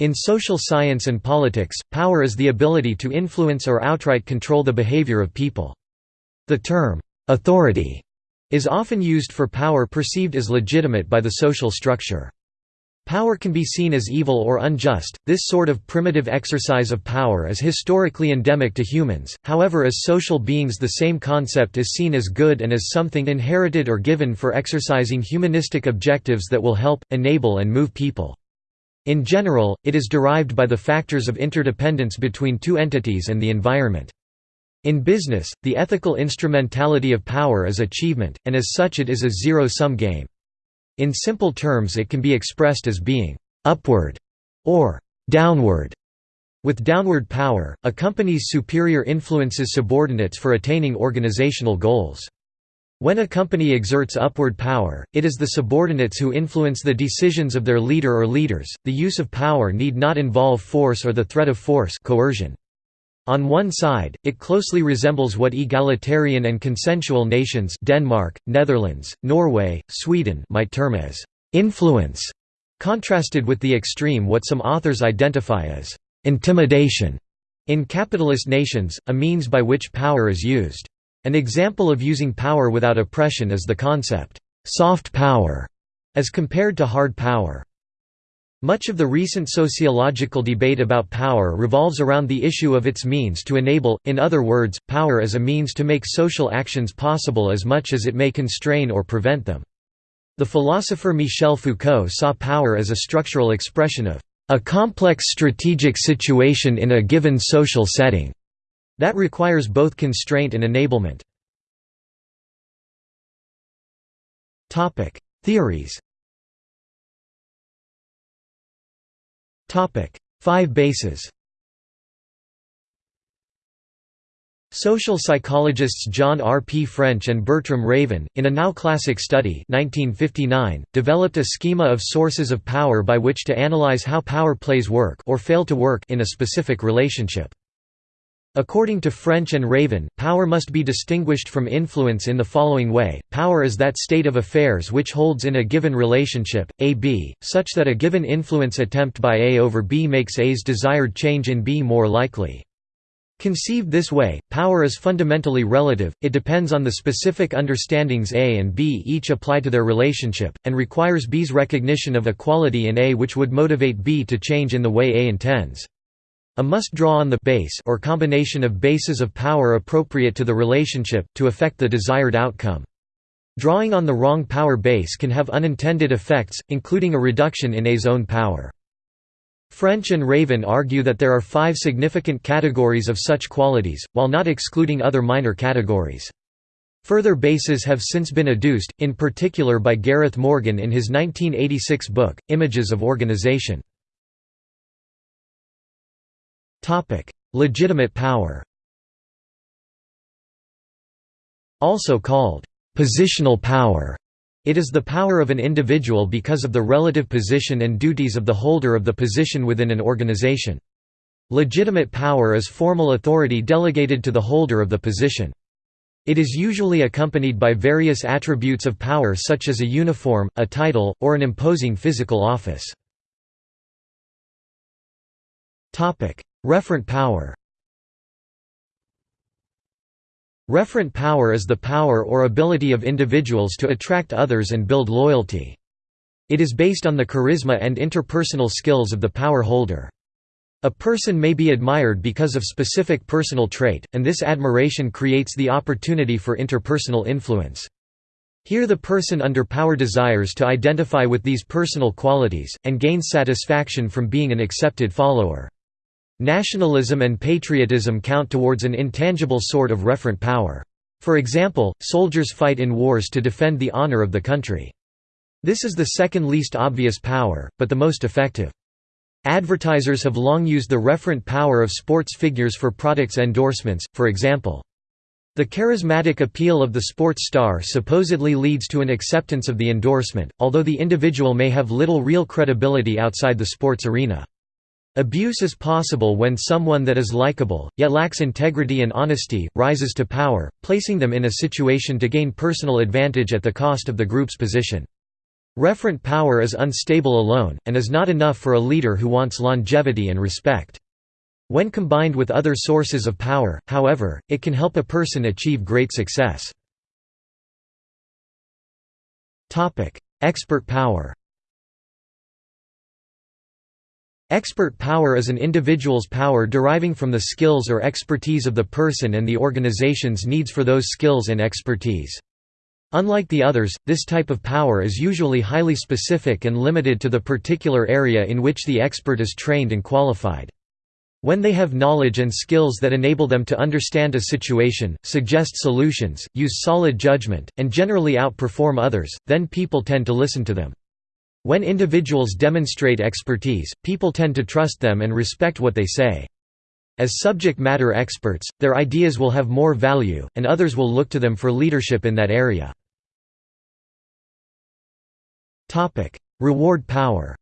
In social science and politics, power is the ability to influence or outright control the behavior of people. The term, "'authority' is often used for power perceived as legitimate by the social structure. Power can be seen as evil or unjust. This sort of primitive exercise of power is historically endemic to humans, however, as social beings, the same concept is seen as good and as something inherited or given for exercising humanistic objectives that will help, enable, and move people. In general, it is derived by the factors of interdependence between two entities and the environment. In business, the ethical instrumentality of power is achievement, and as such it is a zero-sum game. In simple terms it can be expressed as being «upward» or «downward». With downward power, a company's superior influences subordinates for attaining organizational goals. When a company exerts upward power, it is the subordinates who influence the decisions of their leader or leaders. The use of power need not involve force or the threat of force coercion. On one side, it closely resembles what egalitarian and consensual nations Denmark, Netherlands, Norway, Sweden might term as influence, contrasted with the extreme what some authors identify as intimidation in capitalist nations, a means by which power is used. An example of using power without oppression is the concept, soft power, as compared to hard power. Much of the recent sociological debate about power revolves around the issue of its means to enable, in other words, power as a means to make social actions possible as much as it may constrain or prevent them. The philosopher Michel Foucault saw power as a structural expression of a complex strategic situation in a given social setting. That requires both constraint and enablement. Theories Five bases Social psychologists John R. P. French and Bertram Raven, in a now classic study 1959, developed a schema of sources of power by which to analyze how power plays work or fail to work in a specific relationship. According to French and Raven, power must be distinguished from influence in the following way, power is that state of affairs which holds in a given relationship, A-B, such that a given influence attempt by A over B makes A's desired change in B more likely. Conceived this way, power is fundamentally relative, it depends on the specific understandings A and B each apply to their relationship, and requires B's recognition of a quality in A which would motivate B to change in the way A intends. A must draw on the base or combination of bases of power appropriate to the relationship, to affect the desired outcome. Drawing on the wrong power base can have unintended effects, including a reduction in A's own power. French and Raven argue that there are five significant categories of such qualities, while not excluding other minor categories. Further bases have since been adduced, in particular by Gareth Morgan in his 1986 book, Images of Organization. Legitimate power Also called «positional power», it is the power of an individual because of the relative position and duties of the holder of the position within an organization. Legitimate power is formal authority delegated to the holder of the position. It is usually accompanied by various attributes of power such as a uniform, a title, or an imposing physical office. Referent power Referent power is the power or ability of individuals to attract others and build loyalty. It is based on the charisma and interpersonal skills of the power holder. A person may be admired because of specific personal trait, and this admiration creates the opportunity for interpersonal influence. Here the person under power desires to identify with these personal qualities, and gains satisfaction from being an accepted follower. Nationalism and patriotism count towards an intangible sort of referent power. For example, soldiers fight in wars to defend the honor of the country. This is the second least obvious power, but the most effective. Advertisers have long used the referent power of sports figures for products endorsements, for example. The charismatic appeal of the sports star supposedly leads to an acceptance of the endorsement, although the individual may have little real credibility outside the sports arena. Abuse is possible when someone that is likable, yet lacks integrity and honesty, rises to power, placing them in a situation to gain personal advantage at the cost of the group's position. Referent power is unstable alone, and is not enough for a leader who wants longevity and respect. When combined with other sources of power, however, it can help a person achieve great success. Expert power Expert power is an individual's power deriving from the skills or expertise of the person and the organization's needs for those skills and expertise. Unlike the others, this type of power is usually highly specific and limited to the particular area in which the expert is trained and qualified. When they have knowledge and skills that enable them to understand a situation, suggest solutions, use solid judgment, and generally outperform others, then people tend to listen to them. When individuals demonstrate expertise, people tend to trust them and respect what they say. As subject matter experts, their ideas will have more value, and others will look to them for leadership in that area. Reward power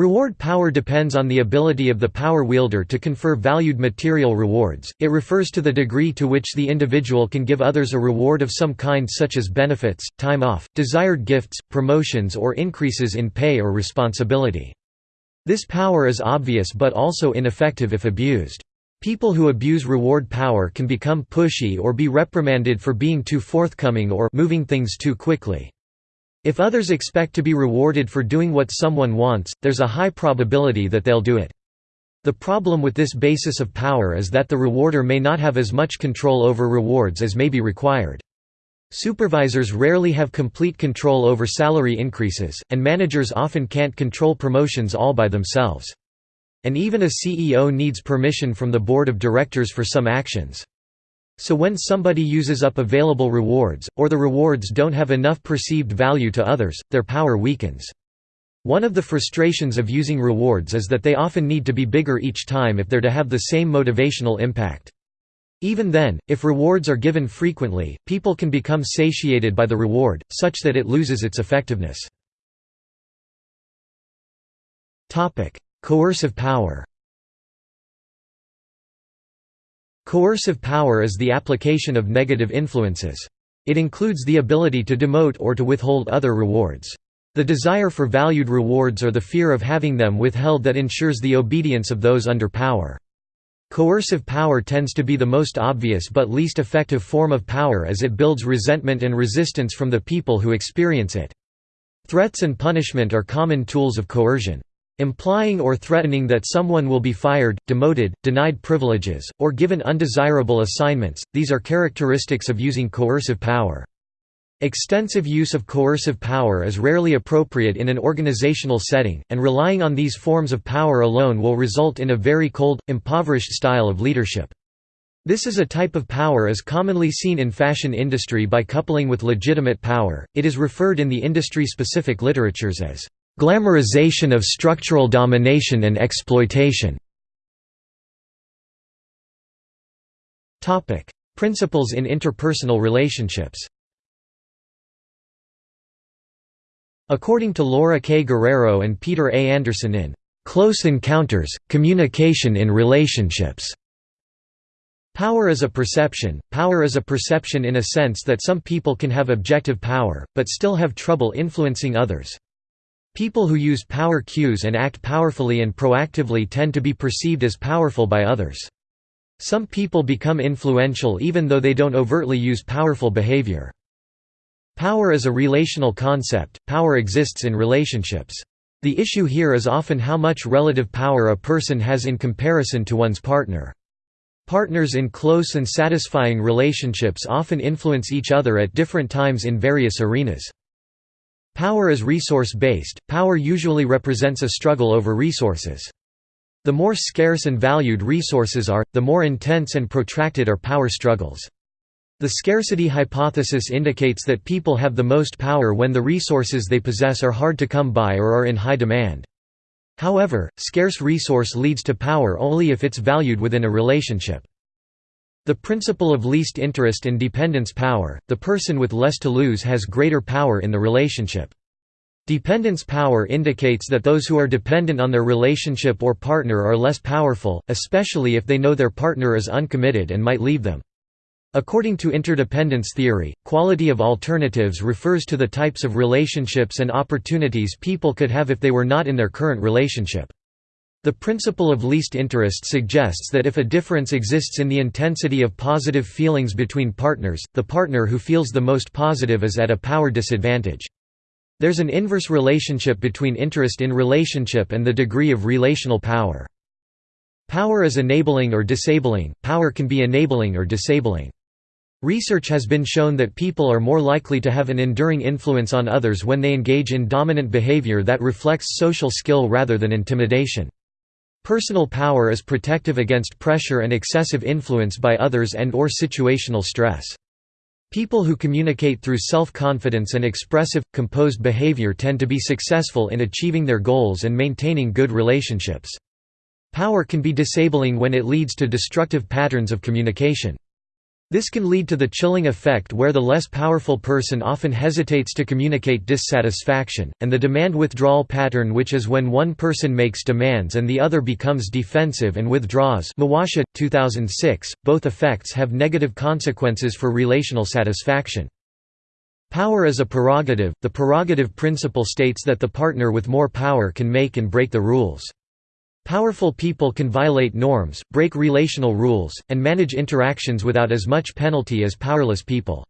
Reward power depends on the ability of the power wielder to confer valued material rewards, it refers to the degree to which the individual can give others a reward of some kind such as benefits, time off, desired gifts, promotions or increases in pay or responsibility. This power is obvious but also ineffective if abused. People who abuse reward power can become pushy or be reprimanded for being too forthcoming or moving things too quickly. If others expect to be rewarded for doing what someone wants, there's a high probability that they'll do it. The problem with this basis of power is that the rewarder may not have as much control over rewards as may be required. Supervisors rarely have complete control over salary increases, and managers often can't control promotions all by themselves. And even a CEO needs permission from the board of directors for some actions. So when somebody uses up available rewards, or the rewards don't have enough perceived value to others, their power weakens. One of the frustrations of using rewards is that they often need to be bigger each time if they're to have the same motivational impact. Even then, if rewards are given frequently, people can become satiated by the reward, such that it loses its effectiveness. Coercive power Coercive power is the application of negative influences. It includes the ability to demote or to withhold other rewards. The desire for valued rewards or the fear of having them withheld that ensures the obedience of those under power. Coercive power tends to be the most obvious but least effective form of power as it builds resentment and resistance from the people who experience it. Threats and punishment are common tools of coercion. Implying or threatening that someone will be fired, demoted, denied privileges, or given undesirable assignments, these are characteristics of using coercive power. Extensive use of coercive power is rarely appropriate in an organizational setting, and relying on these forms of power alone will result in a very cold, impoverished style of leadership. This is a type of power as commonly seen in fashion industry by coupling with legitimate power, it is referred in the industry-specific literatures as Glamorization of structural domination and exploitation Principles in interpersonal relationships According to Laura K. Guerrero and Peter A. Andersen in "'Close Encounters, Communication in Relationships' Power is a perception. Power is a perception in a sense that some people can have objective power, but still have trouble influencing others. People who use power cues and act powerfully and proactively tend to be perceived as powerful by others. Some people become influential even though they don't overtly use powerful behavior. Power is a relational concept, power exists in relationships. The issue here is often how much relative power a person has in comparison to one's partner. Partners in close and satisfying relationships often influence each other at different times in various arenas. Power is resource-based, power usually represents a struggle over resources. The more scarce and valued resources are, the more intense and protracted are power struggles. The scarcity hypothesis indicates that people have the most power when the resources they possess are hard to come by or are in high demand. However, scarce resource leads to power only if it's valued within a relationship. The principle of least interest in dependence power, the person with less to lose has greater power in the relationship. Dependence power indicates that those who are dependent on their relationship or partner are less powerful, especially if they know their partner is uncommitted and might leave them. According to interdependence theory, quality of alternatives refers to the types of relationships and opportunities people could have if they were not in their current relationship. The principle of least interest suggests that if a difference exists in the intensity of positive feelings between partners, the partner who feels the most positive is at a power disadvantage. There's an inverse relationship between interest in relationship and the degree of relational power. Power is enabling or disabling, power can be enabling or disabling. Research has been shown that people are more likely to have an enduring influence on others when they engage in dominant behavior that reflects social skill rather than intimidation. Personal power is protective against pressure and excessive influence by others and or situational stress. People who communicate through self-confidence and expressive, composed behavior tend to be successful in achieving their goals and maintaining good relationships. Power can be disabling when it leads to destructive patterns of communication. This can lead to the chilling effect where the less powerful person often hesitates to communicate dissatisfaction, and the demand withdrawal pattern which is when one person makes demands and the other becomes defensive and withdraws Mawasha, 2006. .Both effects have negative consequences for relational satisfaction. Power is a prerogative, the prerogative principle states that the partner with more power can make and break the rules. Powerful people can violate norms, break relational rules, and manage interactions without as much penalty as powerless people.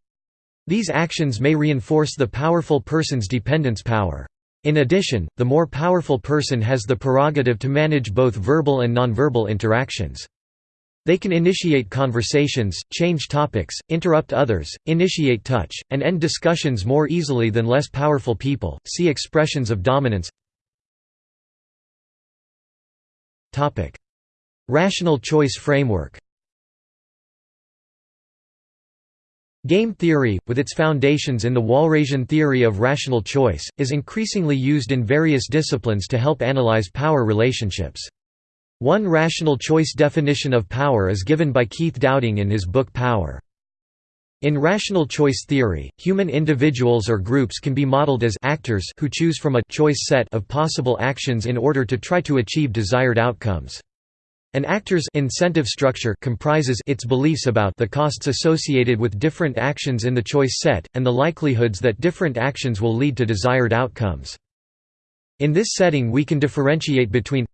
These actions may reinforce the powerful person's dependence power. In addition, the more powerful person has the prerogative to manage both verbal and nonverbal interactions. They can initiate conversations, change topics, interrupt others, initiate touch, and end discussions more easily than less powerful people. See expressions of dominance. Rational choice framework Game theory, with its foundations in the Walrasian theory of rational choice, is increasingly used in various disciplines to help analyze power relationships. One rational choice definition of power is given by Keith Dowding in his book Power. In rational choice theory, human individuals or groups can be modeled as actors who choose from a choice set of possible actions in order to try to achieve desired outcomes. An actor's incentive structure comprises its beliefs about the costs associated with different actions in the choice set, and the likelihoods that different actions will lead to desired outcomes. In this setting we can differentiate between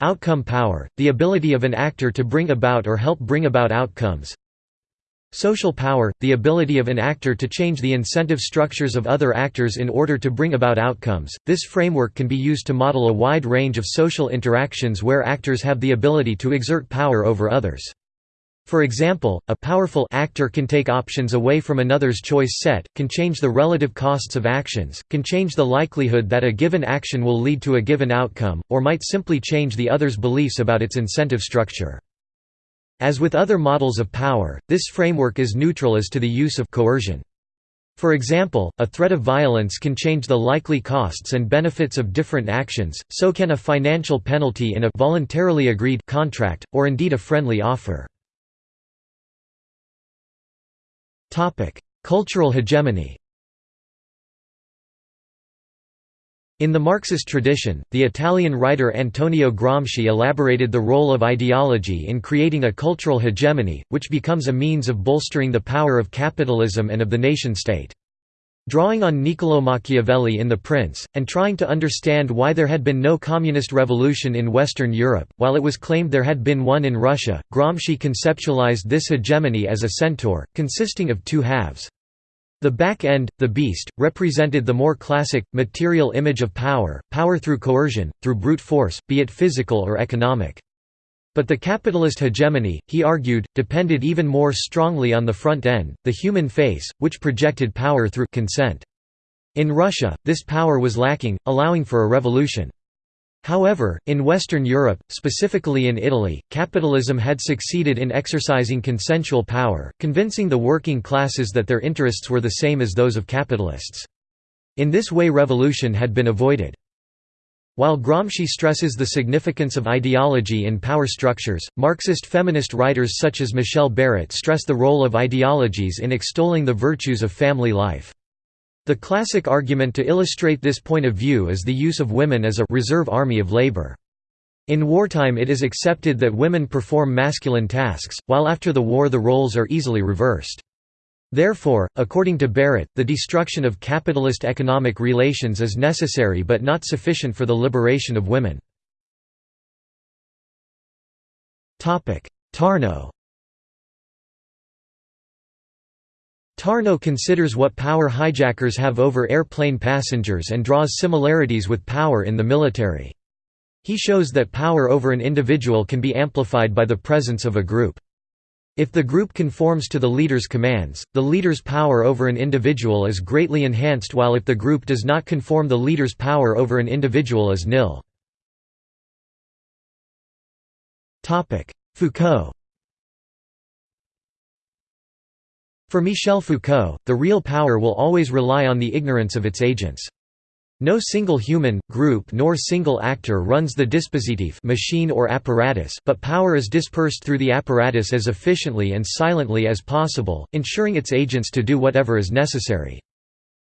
Outcome power, the ability of an actor to bring about or help bring about outcomes Social power, the ability of an actor to change the incentive structures of other actors in order to bring about outcomes. This framework can be used to model a wide range of social interactions where actors have the ability to exert power over others. For example, a powerful actor can take options away from another's choice set, can change the relative costs of actions, can change the likelihood that a given action will lead to a given outcome, or might simply change the other's beliefs about its incentive structure. As with other models of power, this framework is neutral as to the use of coercion. For example, a threat of violence can change the likely costs and benefits of different actions, so can a financial penalty in a voluntarily agreed contract, or indeed a friendly offer. Cultural hegemony In the Marxist tradition, the Italian writer Antonio Gramsci elaborated the role of ideology in creating a cultural hegemony, which becomes a means of bolstering the power of capitalism and of the nation-state. Drawing on Niccolò Machiavelli in The Prince, and trying to understand why there had been no communist revolution in Western Europe, while it was claimed there had been one in Russia, Gramsci conceptualized this hegemony as a centaur, consisting of two halves. The back end, the beast, represented the more classic, material image of power, power through coercion, through brute force, be it physical or economic. But the capitalist hegemony, he argued, depended even more strongly on the front end, the human face, which projected power through consent. In Russia, this power was lacking, allowing for a revolution. However, in Western Europe, specifically in Italy, capitalism had succeeded in exercising consensual power, convincing the working classes that their interests were the same as those of capitalists. In this way revolution had been avoided. While Gramsci stresses the significance of ideology in power structures, Marxist feminist writers such as Michelle Barrett stress the role of ideologies in extolling the virtues of family life. The classic argument to illustrate this point of view is the use of women as a reserve army of labor. In wartime it is accepted that women perform masculine tasks, while after the war the roles are easily reversed. Therefore, according to Barrett, the destruction of capitalist economic relations is necessary but not sufficient for the liberation of women. Tarnow Tarnow considers what power hijackers have over airplane passengers and draws similarities with power in the military. He shows that power over an individual can be amplified by the presence of a group. If the group conforms to the leader's commands, the leader's power over an individual is greatly enhanced while if the group does not conform the leader's power over an individual is nil. Foucault For Michel Foucault, the real power will always rely on the ignorance of its agents. No single human, group nor single actor runs the dispositif machine or apparatus but power is dispersed through the apparatus as efficiently and silently as possible, ensuring its agents to do whatever is necessary.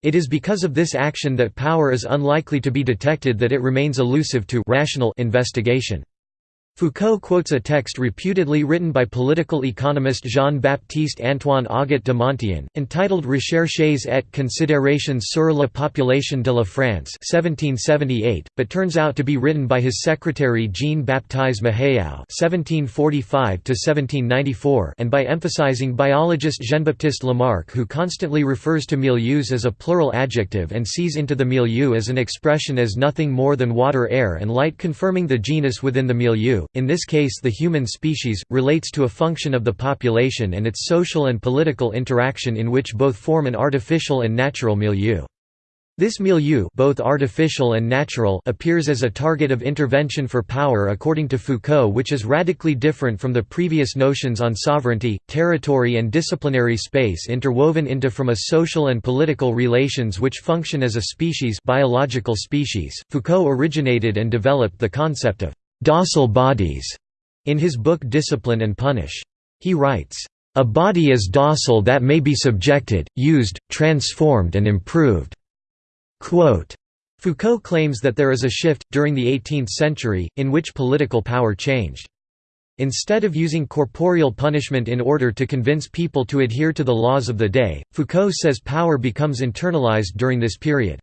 It is because of this action that power is unlikely to be detected that it remains elusive to rational investigation. Foucault quotes a text reputedly written by political economist Jean-Baptiste Antoine Auguste de Montaigne, entitled Recherches et considérations sur la population de la France 1778, but turns out to be written by his secretary Jean-Baptiste Mahéau and by emphasizing biologist Jean-Baptiste Lamarck who constantly refers to milieus as a plural adjective and sees into the milieu as an expression as nothing more than water air and light confirming the genus within the milieu in this case the human species, relates to a function of the population and its social and political interaction in which both form an artificial and natural milieu. This milieu both artificial and natural appears as a target of intervention for power according to Foucault which is radically different from the previous notions on sovereignty, territory and disciplinary space interwoven into from a social and political relations which function as a species biological species. Foucault originated and developed the concept of docile bodies in his book Discipline and Punish. He writes, a body is docile that may be subjected, used, transformed and improved." Quote, Foucault claims that there is a shift, during the 18th century, in which political power changed. Instead of using corporeal punishment in order to convince people to adhere to the laws of the day, Foucault says power becomes internalized during this period.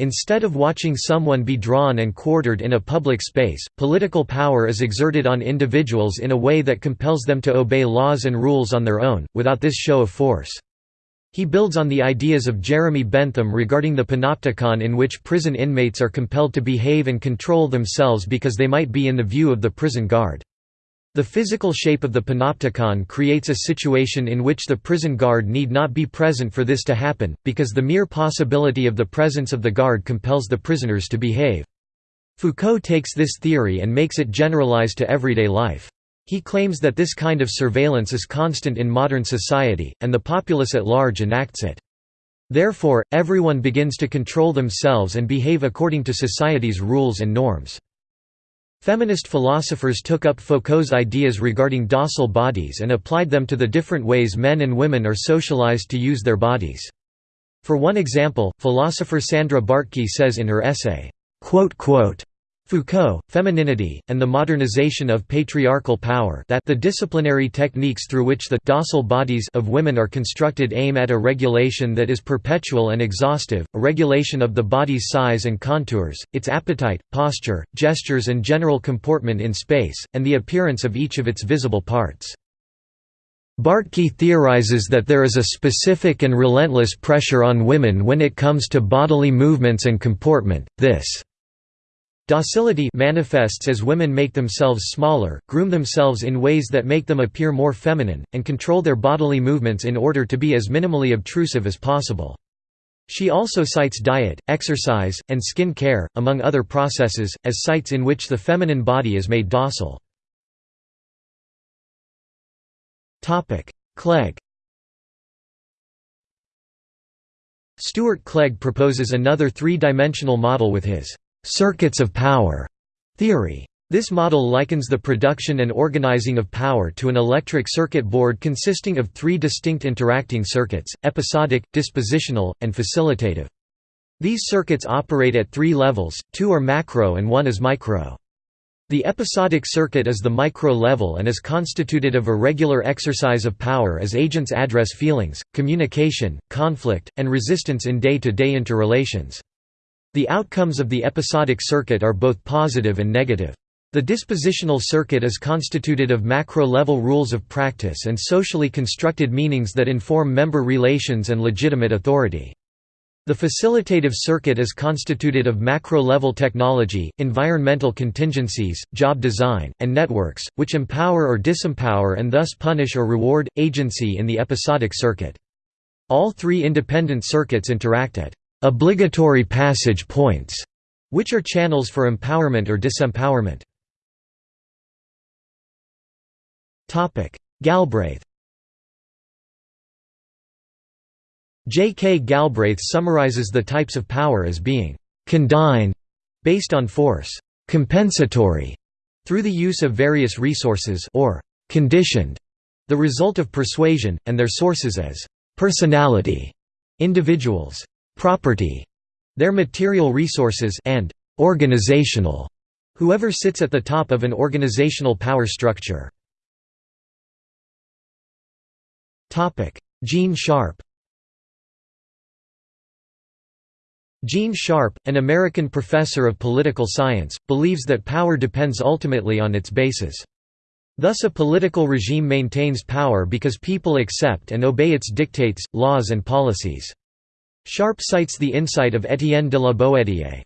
Instead of watching someone be drawn and quartered in a public space, political power is exerted on individuals in a way that compels them to obey laws and rules on their own, without this show of force. He builds on the ideas of Jeremy Bentham regarding the panopticon in which prison inmates are compelled to behave and control themselves because they might be in the view of the prison guard. The physical shape of the panopticon creates a situation in which the prison guard need not be present for this to happen, because the mere possibility of the presence of the guard compels the prisoners to behave. Foucault takes this theory and makes it generalized to everyday life. He claims that this kind of surveillance is constant in modern society, and the populace at large enacts it. Therefore, everyone begins to control themselves and behave according to society's rules and norms. Feminist philosophers took up Foucault's ideas regarding docile bodies and applied them to the different ways men and women are socialized to use their bodies. For one example, philosopher Sandra Bartky says in her essay, Foucault, Femininity, and the Modernization of Patriarchal Power that the disciplinary techniques through which the docile bodies of women are constructed aim at a regulation that is perpetual and exhaustive, a regulation of the body's size and contours, its appetite, posture, gestures and general comportment in space, and the appearance of each of its visible parts. Bartky theorizes that there is a specific and relentless pressure on women when it comes to bodily movements and comportment, this Docility manifests as women make themselves smaller, groom themselves in ways that make them appear more feminine, and control their bodily movements in order to be as minimally obtrusive as possible. She also cites diet, exercise, and skin care, among other processes, as sites in which the feminine body is made docile. Clegg Stuart Clegg proposes another three-dimensional model with his circuits of power theory. This model likens the production and organizing of power to an electric circuit board consisting of three distinct interacting circuits, episodic, dispositional, and facilitative. These circuits operate at three levels, two are macro and one is micro. The episodic circuit is the micro-level and is constituted of a regular exercise of power as agents address feelings, communication, conflict, and resistance in day-to-day -day interrelations. The outcomes of the episodic circuit are both positive and negative. The dispositional circuit is constituted of macro-level rules of practice and socially constructed meanings that inform member relations and legitimate authority. The facilitative circuit is constituted of macro-level technology, environmental contingencies, job design, and networks, which empower or disempower and thus punish or reward, agency in the episodic circuit. All three independent circuits interact at obligatory passage points, which are channels for empowerment or disempowerment. Galbraith J. K. Galbraith summarizes the types of power as being «condign» based on force, «compensatory» through the use of various resources or «conditioned» the result of persuasion, and their sources as «personality» individuals, «property» their material resources and «organizational» whoever sits at the top of an organizational power structure. Gene Sharp Gene Sharp, an American professor of political science, believes that power depends ultimately on its basis. Thus a political regime maintains power because people accept and obey its dictates, laws and policies. Sharp cites the insight of Étienne de la Boétie.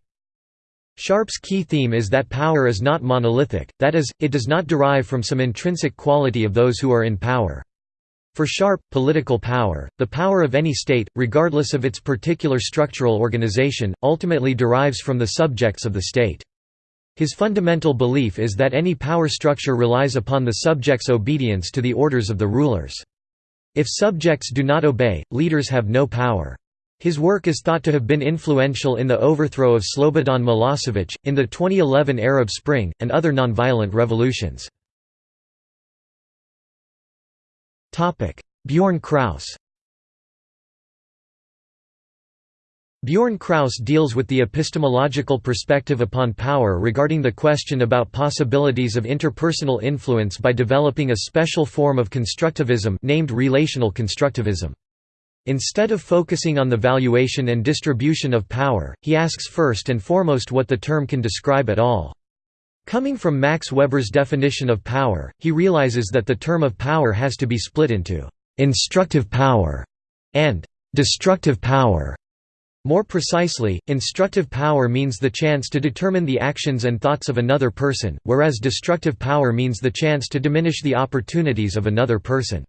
Sharp's key theme is that power is not monolithic, that is, it does not derive from some intrinsic quality of those who are in power. For Sharp, political power, the power of any state, regardless of its particular structural organization, ultimately derives from the subjects of the state. His fundamental belief is that any power structure relies upon the subjects' obedience to the orders of the rulers. If subjects do not obey, leaders have no power. His work is thought to have been influential in the overthrow of Slobodan Milosevic, in the 2011 Arab Spring, and other nonviolent revolutions. Bjorn Kraus Bjorn Kraus deals with the epistemological perspective upon power regarding the question about possibilities of interpersonal influence by developing a special form of constructivism named relational constructivism. Instead of focusing on the valuation and distribution of power, he asks first and foremost what the term can describe at all. Coming from Max Weber's definition of power, he realizes that the term of power has to be split into «instructive power» and «destructive power». More precisely, instructive power means the chance to determine the actions and thoughts of another person, whereas destructive power means the chance to diminish the opportunities of another person.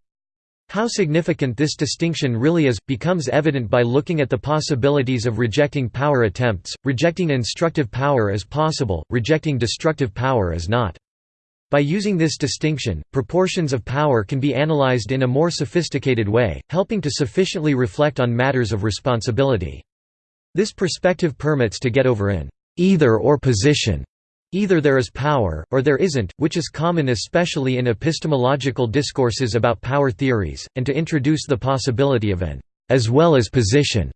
How significant this distinction really is, becomes evident by looking at the possibilities of rejecting power attempts, rejecting instructive power as possible, rejecting destructive power as not. By using this distinction, proportions of power can be analyzed in a more sophisticated way, helping to sufficiently reflect on matters of responsibility. This perspective permits to get over an either-or position Either there is power, or there isn't, which is common especially in epistemological discourses about power theories, and to introduce the possibility of an as well as position.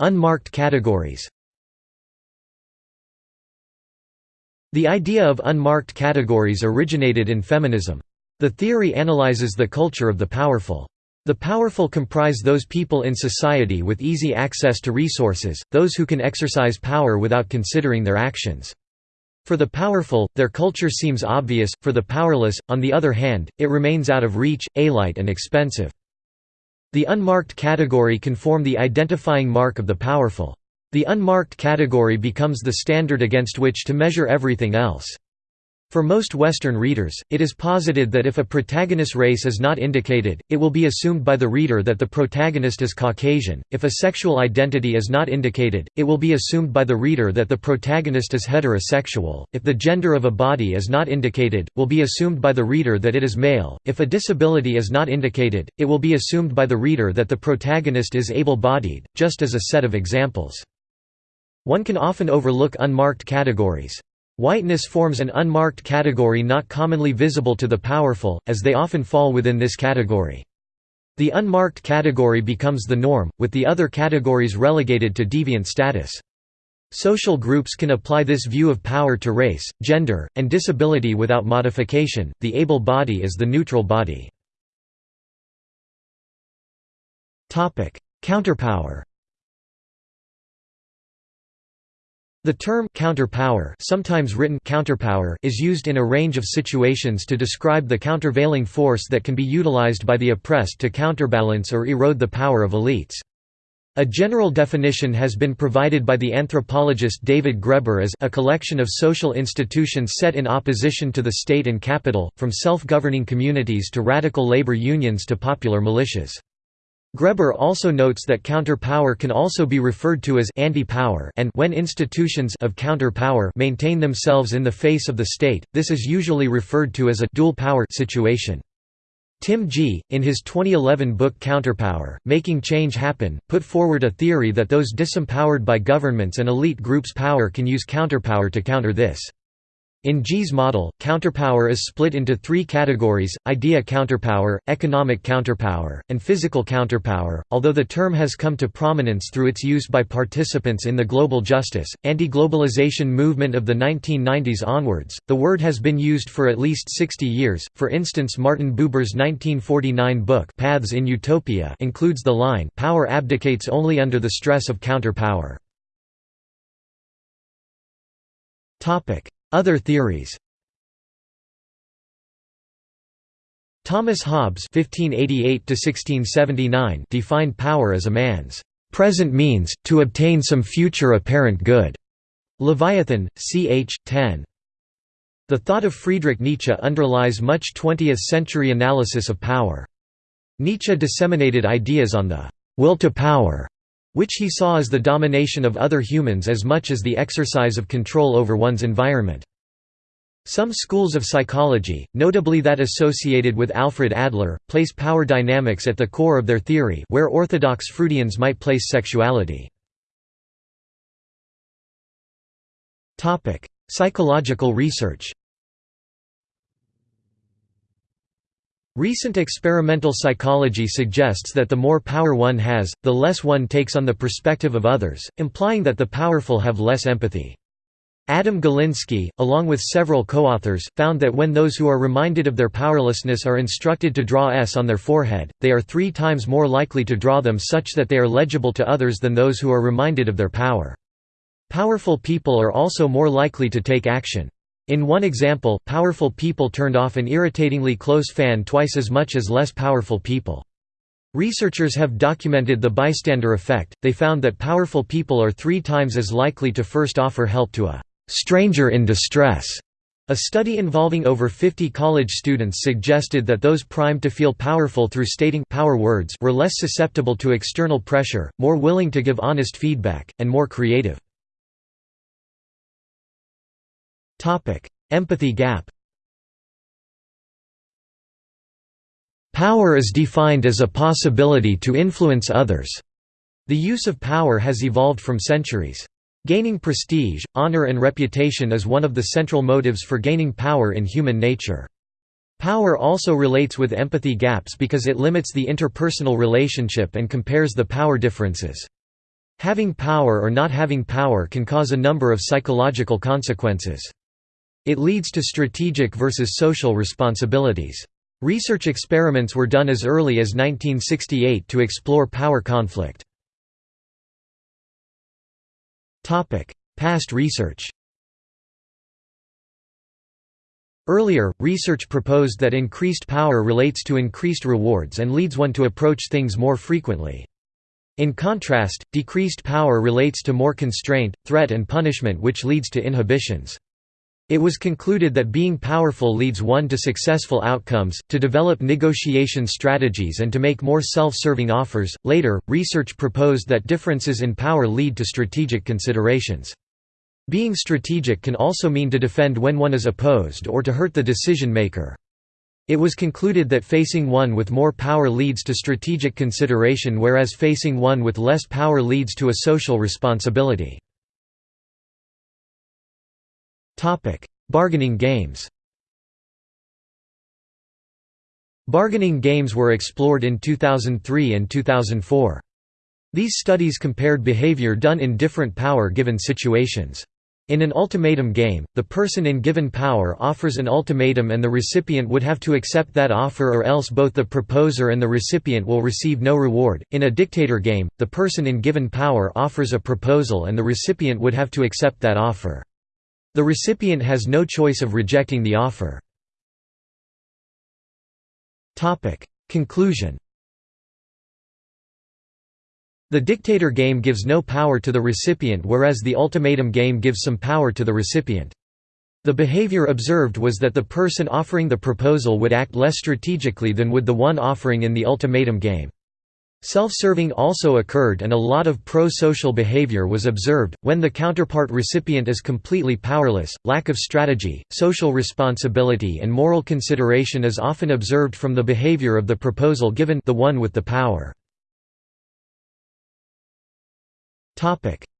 Unmarked categories The idea of unmarked categories originated in feminism. The theory analyzes the culture of the powerful. The powerful comprise those people in society with easy access to resources, those who can exercise power without considering their actions. For the powerful, their culture seems obvious, for the powerless, on the other hand, it remains out of reach, alite and expensive. The unmarked category can form the identifying mark of the powerful. The unmarked category becomes the standard against which to measure everything else. For most Western readers, it is posited that if a protagonist race is not indicated, it will be assumed by the reader that the protagonist is Caucasian, if a sexual identity is not indicated, it will be assumed by the reader that the protagonist is heterosexual, if the gender of a body is not indicated, will be assumed by the reader that it is male, if a disability is not indicated, it will be assumed by the reader that the protagonist is able-bodied, just as a set of examples. One can often overlook unmarked categories. Whiteness forms an unmarked category not commonly visible to the powerful, as they often fall within this category. The unmarked category becomes the norm, with the other categories relegated to deviant status. Social groups can apply this view of power to race, gender, and disability without modification. The able body is the neutral body. Topic: Counterpower. The term counterpower, sometimes written counterpower, is used in a range of situations to describe the countervailing force that can be utilized by the oppressed to counterbalance or erode the power of elites. A general definition has been provided by the anthropologist David Graeber as a collection of social institutions set in opposition to the state and capital, from self-governing communities to radical labor unions to popular militias. Graeber also notes that counter-power can also be referred to as anti-power and when institutions of counter-power maintain themselves in the face of the state, this is usually referred to as a dual power situation. Tim Gee, in his 2011 book Counterpower, Making Change Happen, put forward a theory that those disempowered by governments and elite groups' power can use counterpower to counter this. In Gee's model, counterpower is split into three categories, idea counterpower, economic counterpower, and physical counterpower. Although the term has come to prominence through its use by participants in the global justice, anti-globalization movement of the 1990s onwards, the word has been used for at least 60 years. For instance Martin Buber's 1949 book Paths in Utopia includes the line, power abdicates only under the stress of counterpower. Other theories Thomas Hobbes (1588–1679) defined power as a man's present means to obtain some future apparent good. Leviathan, ch. 10. The thought of Friedrich Nietzsche underlies much 20th-century analysis of power. Nietzsche disseminated ideas on the will to power, which he saw as the domination of other humans as much as the exercise of control over one's environment. Some schools of psychology, notably that associated with Alfred Adler, place power dynamics at the core of their theory where orthodox Freudians might place sexuality. Psychological research Recent experimental psychology suggests that the more power one has, the less one takes on the perspective of others, implying that the powerful have less empathy. Adam Galinsky, along with several co-authors, found that when those who are reminded of their powerlessness are instructed to draw S on their forehead, they are three times more likely to draw them such that they are legible to others than those who are reminded of their power. Powerful people are also more likely to take action. In one example, powerful people turned off an irritatingly close fan twice as much as less powerful people. Researchers have documented the bystander effect, they found that powerful people are three times as likely to first offer help to a «stranger in distress». A study involving over 50 college students suggested that those primed to feel powerful through stating power words were less susceptible to external pressure, more willing to give honest feedback, and more creative. Empathy gap Power is defined as a possibility to influence others. The use of power has evolved from centuries. Gaining prestige, honor and reputation is one of the central motives for gaining power in human nature. Power also relates with empathy gaps because it limits the interpersonal relationship and compares the power differences. Having power or not having power can cause a number of psychological consequences. It leads to strategic versus social responsibilities. Research experiments were done as early as 1968 to explore power conflict. Past research Earlier, research proposed that increased power relates to increased rewards and leads one to approach things more frequently. In contrast, decreased power relates to more constraint, threat and punishment which leads to inhibitions. It was concluded that being powerful leads one to successful outcomes, to develop negotiation strategies and to make more self-serving offers. Later, research proposed that differences in power lead to strategic considerations. Being strategic can also mean to defend when one is opposed or to hurt the decision maker. It was concluded that facing one with more power leads to strategic consideration whereas facing one with less power leads to a social responsibility. Bargaining games Bargaining games were explored in 2003 and 2004. These studies compared behavior done in different power-given situations. In an ultimatum game, the person in given power offers an ultimatum and the recipient would have to accept that offer or else both the proposer and the recipient will receive no reward. In a dictator game, the person in given power offers a proposal and the recipient would have to accept that offer. The recipient has no choice of rejecting the offer. Conclusion the dictator game gives no power to the recipient whereas the ultimatum game gives some power to the recipient. The behavior observed was that the person offering the proposal would act less strategically than would the one offering in the ultimatum game. Self-serving also occurred and a lot of pro-social behavior was observed, when the counterpart recipient is completely powerless, lack of strategy, social responsibility and moral consideration is often observed from the behavior of the proposal given the one with the power.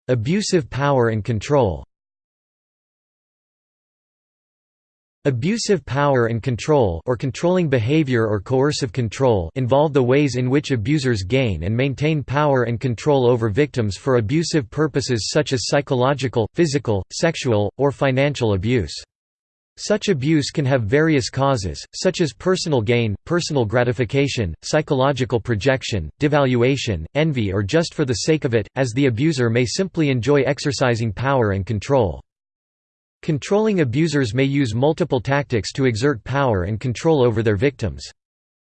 Abusive power and control. Abusive power and control or controlling behavior or coercive control involve the ways in which abusers gain and maintain power and control over victims for abusive purposes such as psychological, physical, sexual, or financial abuse. Such abuse can have various causes, such as personal gain, personal gratification, psychological projection, devaluation, envy or just for the sake of it, as the abuser may simply enjoy exercising power and control. Controlling abusers may use multiple tactics to exert power and control over their victims.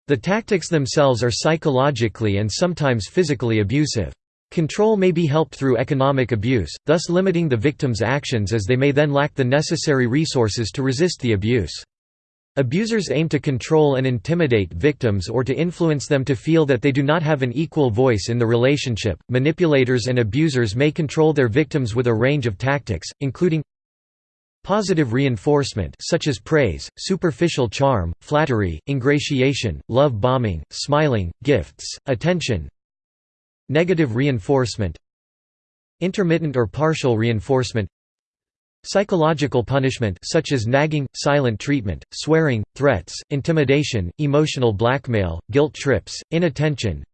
The tactics themselves are psychologically and sometimes physically abusive. Control may be helped through economic abuse, thus limiting the victim's actions as they may then lack the necessary resources to resist the abuse. Abusers aim to control and intimidate victims or to influence them to feel that they do not have an equal voice in the relationship. Manipulators and abusers may control their victims with a range of tactics, including Positive reinforcement such as praise, superficial charm, flattery, ingratiation, love bombing, smiling, gifts, attention, Negative reinforcement. Intermittent or partial reinforcement. Psychological punishment such as nagging, silent treatment, swearing, threats, intimidation, emotional blackmail, guilt trips, inattention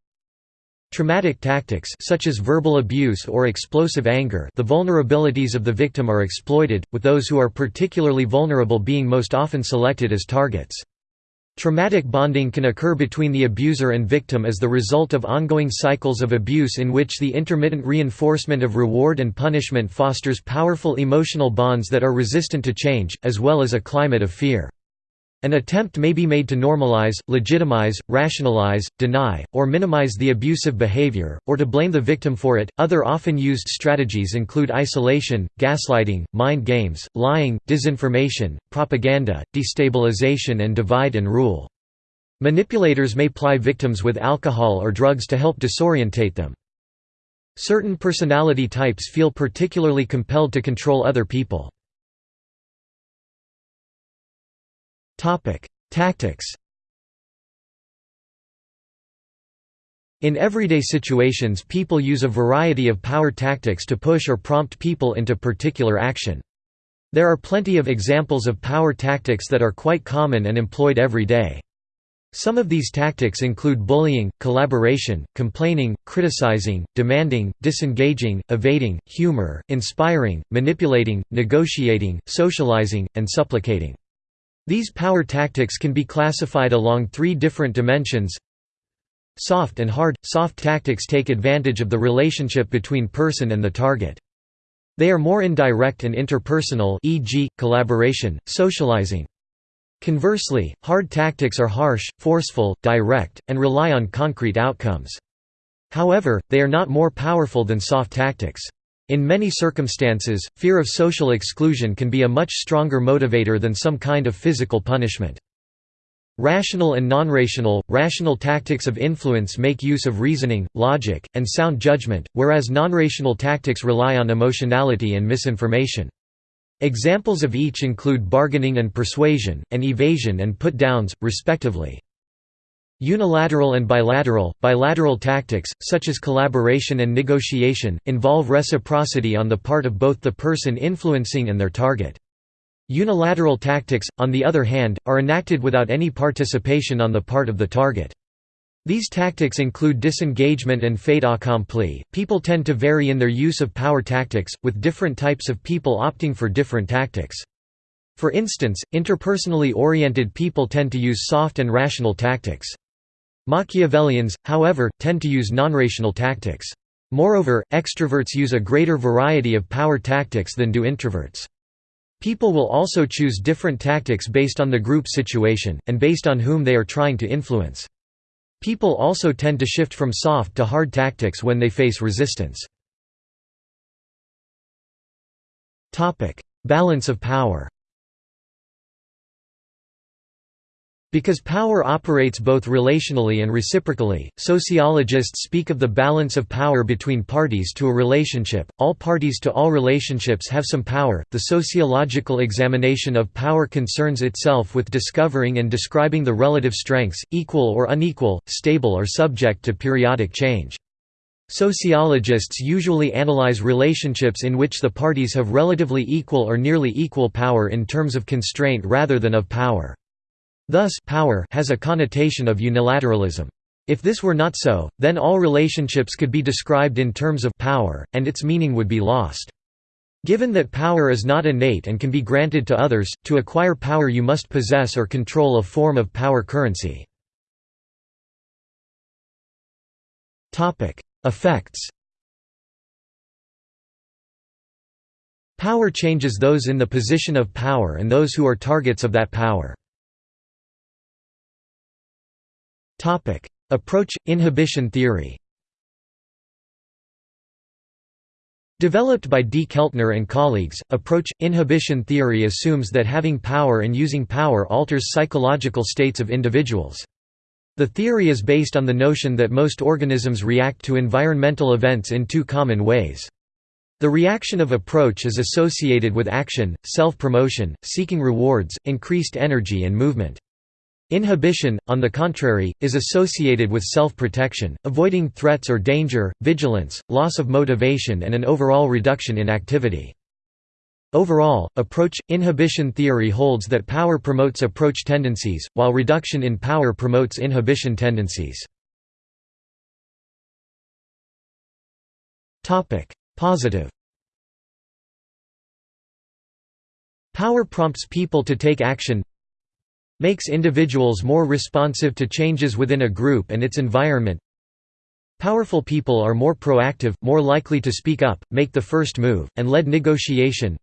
Traumatic tactics such as verbal abuse or explosive anger the vulnerabilities of the victim are exploited, with those who are particularly vulnerable being most often selected as targets. Traumatic bonding can occur between the abuser and victim as the result of ongoing cycles of abuse in which the intermittent reinforcement of reward and punishment fosters powerful emotional bonds that are resistant to change, as well as a climate of fear. An attempt may be made to normalize, legitimize, rationalize, deny, or minimize the abusive behavior, or to blame the victim for it. Other often used strategies include isolation, gaslighting, mind games, lying, disinformation, propaganda, destabilization, and divide and rule. Manipulators may ply victims with alcohol or drugs to help disorientate them. Certain personality types feel particularly compelled to control other people. Tactics In everyday situations people use a variety of power tactics to push or prompt people into particular action. There are plenty of examples of power tactics that are quite common and employed every day. Some of these tactics include bullying, collaboration, complaining, criticizing, demanding, disengaging, evading, humor, inspiring, manipulating, negotiating, socializing, and supplicating. These power tactics can be classified along three different dimensions Soft and hard – Soft tactics take advantage of the relationship between person and the target. They are more indirect and interpersonal e.g., collaboration, socializing. Conversely, hard tactics are harsh, forceful, direct, and rely on concrete outcomes. However, they are not more powerful than soft tactics. In many circumstances, fear of social exclusion can be a much stronger motivator than some kind of physical punishment. Rational and non-rational, rational tactics of influence make use of reasoning, logic, and sound judgment, whereas non-rational tactics rely on emotionality and misinformation. Examples of each include bargaining and persuasion, and evasion and put-downs, respectively. Unilateral and bilateral, bilateral tactics, such as collaboration and negotiation, involve reciprocity on the part of both the person influencing and their target. Unilateral tactics, on the other hand, are enacted without any participation on the part of the target. These tactics include disengagement and fait accompli. People tend to vary in their use of power tactics, with different types of people opting for different tactics. For instance, interpersonally oriented people tend to use soft and rational tactics. Machiavellians, however, tend to use non-rational tactics. Moreover, extroverts use a greater variety of power tactics than do introverts. People will also choose different tactics based on the group situation, and based on whom they are trying to influence. People also tend to shift from soft to hard tactics when they face resistance. Balance of power Because power operates both relationally and reciprocally, sociologists speak of the balance of power between parties to a relationship. All parties to all relationships have some power. The sociological examination of power concerns itself with discovering and describing the relative strengths, equal or unequal, stable or subject to periodic change. Sociologists usually analyze relationships in which the parties have relatively equal or nearly equal power in terms of constraint rather than of power. Thus power has a connotation of unilateralism. If this were not so, then all relationships could be described in terms of power, and its meaning would be lost. Given that power is not innate and can be granted to others, to acquire power you must possess or control a form of power currency. Effects Power changes those in the position of power and those who are targets of that power. Approach – Inhibition theory Developed by D. Keltner and colleagues, approach – Inhibition theory assumes that having power and using power alters psychological states of individuals. The theory is based on the notion that most organisms react to environmental events in two common ways. The reaction of approach is associated with action, self-promotion, seeking rewards, increased energy and movement. Inhibition, on the contrary, is associated with self-protection, avoiding threats or danger, vigilance, loss of motivation and an overall reduction in activity. Overall, approach – inhibition theory holds that power promotes approach tendencies, while reduction in power promotes inhibition tendencies. Positive Power prompts people to take action Makes individuals more responsive to changes within a group and its environment. Powerful people are more proactive, more likely to speak up, make the first move, and lead negotiation.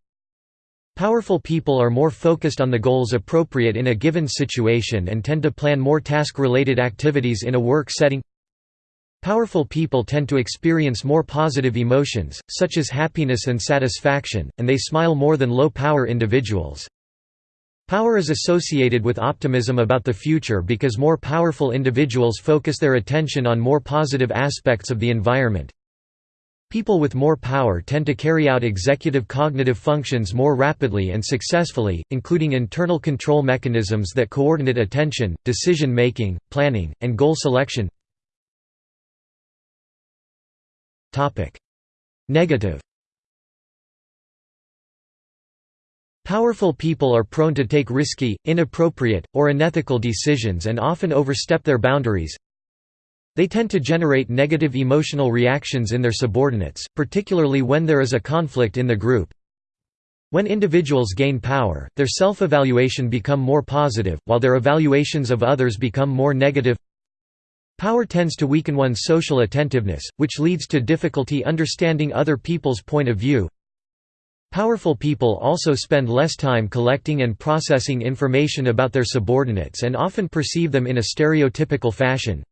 Powerful people are more focused on the goals appropriate in a given situation and tend to plan more task-related activities in a work setting. Powerful people tend to experience more positive emotions, such as happiness and satisfaction, and they smile more than low-power individuals. Power is associated with optimism about the future because more powerful individuals focus their attention on more positive aspects of the environment. People with more power tend to carry out executive cognitive functions more rapidly and successfully, including internal control mechanisms that coordinate attention, decision-making, planning, and goal selection. Negative Powerful people are prone to take risky, inappropriate, or unethical decisions and often overstep their boundaries. They tend to generate negative emotional reactions in their subordinates, particularly when there is a conflict in the group. When individuals gain power, their self-evaluation become more positive, while their evaluations of others become more negative. Power tends to weaken one's social attentiveness, which leads to difficulty understanding other people's point of view. Powerful people also spend less time collecting and processing information about their subordinates and often perceive them in a stereotypical fashion.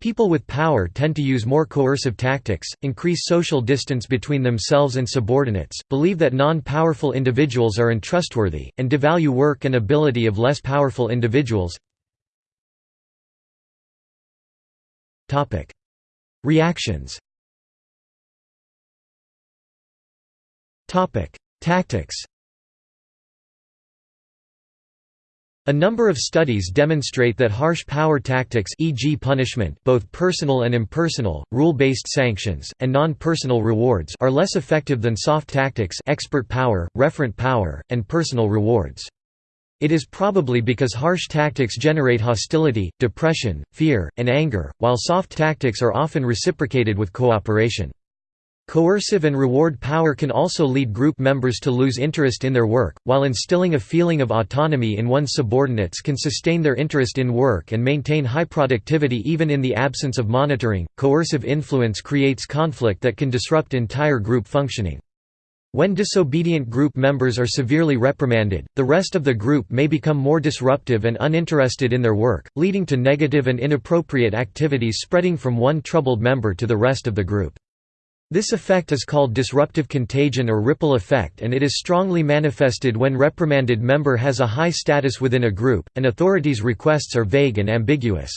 People with power tend to use more coercive tactics, increase social distance between themselves and subordinates, believe that non-powerful individuals are untrustworthy, and devalue work and ability of less powerful individuals. Reactions Tactics A number of studies demonstrate that harsh power tactics e.g. punishment both personal and impersonal, rule-based sanctions, and non-personal rewards are less effective than soft tactics expert power, referent power, and personal rewards. It is probably because harsh tactics generate hostility, depression, fear, and anger, while soft tactics are often reciprocated with cooperation. Coercive and reward power can also lead group members to lose interest in their work, while instilling a feeling of autonomy in one's subordinates can sustain their interest in work and maintain high productivity even in the absence of monitoring. Coercive influence creates conflict that can disrupt entire group functioning. When disobedient group members are severely reprimanded, the rest of the group may become more disruptive and uninterested in their work, leading to negative and inappropriate activities spreading from one troubled member to the rest of the group. This effect is called disruptive contagion or ripple effect and it is strongly manifested when reprimanded member has a high status within a group, and authorities' requests are vague and ambiguous.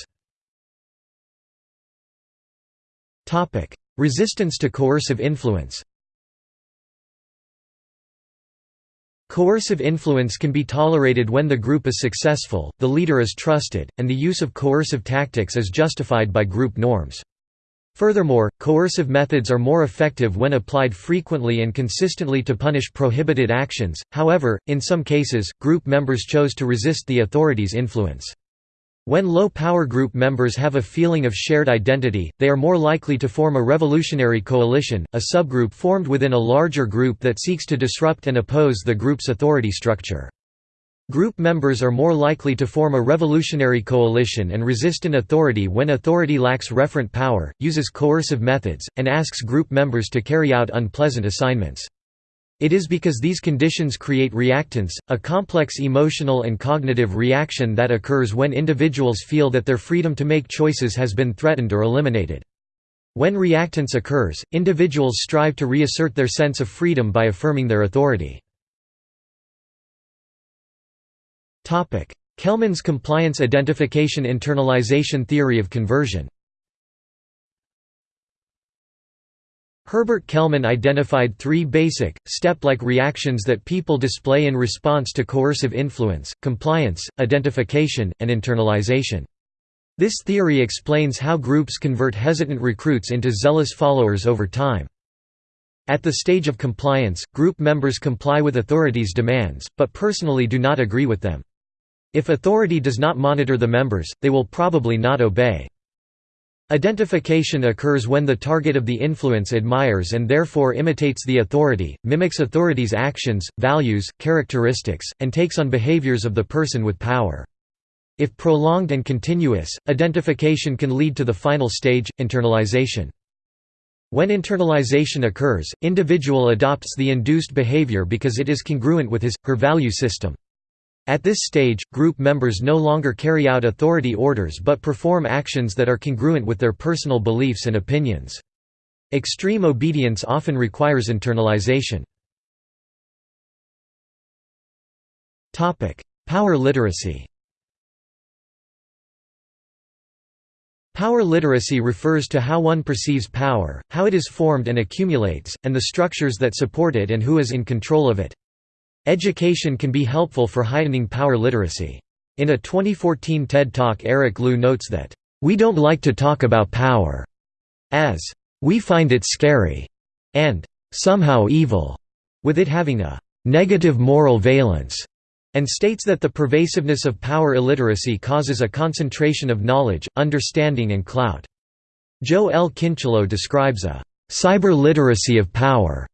Resistance to coercive influence Coercive influence can be tolerated when the group is successful, the leader is trusted, and the use of coercive tactics is justified by group norms. Furthermore, coercive methods are more effective when applied frequently and consistently to punish prohibited actions, however, in some cases, group members chose to resist the authorities' influence. When low-power group members have a feeling of shared identity, they are more likely to form a revolutionary coalition, a subgroup formed within a larger group that seeks to disrupt and oppose the group's authority structure. Group members are more likely to form a revolutionary coalition and resist an authority when authority lacks referent power, uses coercive methods, and asks group members to carry out unpleasant assignments. It is because these conditions create reactance, a complex emotional and cognitive reaction that occurs when individuals feel that their freedom to make choices has been threatened or eliminated. When reactance occurs, individuals strive to reassert their sense of freedom by affirming their authority. Kelman's compliance identification internalization theory of conversion Herbert Kelman identified three basic, step-like reactions that people display in response to coercive influence, compliance, identification, and internalization. This theory explains how groups convert hesitant recruits into zealous followers over time. At the stage of compliance, group members comply with authorities' demands, but personally do not agree with them. If authority does not monitor the members, they will probably not obey. Identification occurs when the target of the influence admires and therefore imitates the authority, mimics authority's actions, values, characteristics, and takes on behaviors of the person with power. If prolonged and continuous, identification can lead to the final stage, internalization. When internalization occurs, individual adopts the induced behavior because it is congruent with his, her value system. At this stage, group members no longer carry out authority orders but perform actions that are congruent with their personal beliefs and opinions. Extreme obedience often requires internalization. Power literacy Power literacy refers to how one perceives power, how it is formed and accumulates, and the structures that support it and who is in control of it. Education can be helpful for heightening power literacy. In a 2014 TED Talk Eric Liu notes that, "...we don't like to talk about power," as, "...we find it scary," and "...somehow evil," with it having a "...negative moral valence," and states that the pervasiveness of power illiteracy causes a concentration of knowledge, understanding and clout. Joe L. Kincheloe describes a "...cyber literacy of power."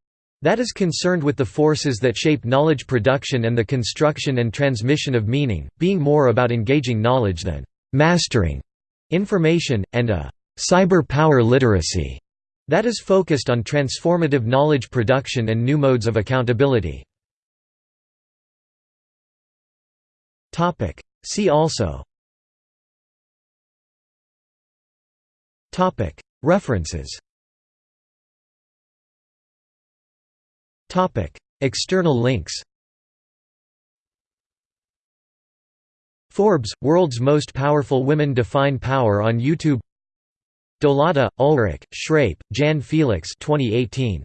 That is concerned with the forces that shape knowledge production and the construction and transmission of meaning, being more about engaging knowledge than «mastering» information, and a «cyber power literacy» that is focused on transformative knowledge production and new modes of accountability. See also References External links Forbes – World's Most Powerful Women Define Power on YouTube Dolata, Ulrich, Schrape, Jan Felix 2018.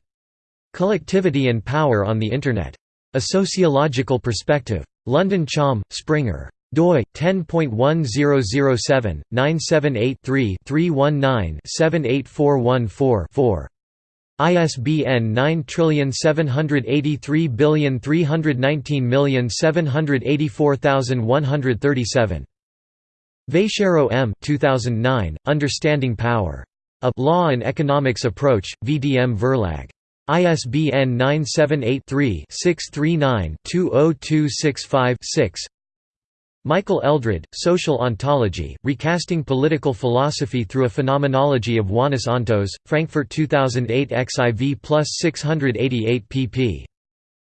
Collectivity and Power on the Internet. A Sociological Perspective. London Cham, Springer. doi 10.1007 978 3 319 78414 4. ISBN 9783319784137. Vatiero M. 2009, Understanding Power. A Law and Economics Approach, VDM Verlag. ISBN 978-3-639-20265-6 Michael Eldred, Social Ontology, Recasting Political Philosophy Through a Phenomenology of Whoness Ontos, Frankfurt 2008 XIV plus 688 pp.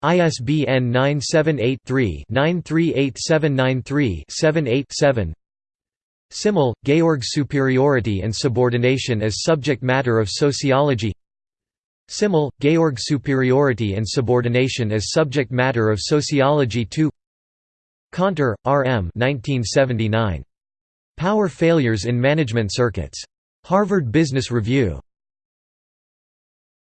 ISBN 978 3 938793 78 7 Simmel, Georg Superiority and Subordination as Subject Matter of Sociology Simmel, Georg Superiority and Subordination as Subject Matter of Sociology 2 Kanter, R. M. 1979. Power Failures in Management Circuits. Harvard Business Review.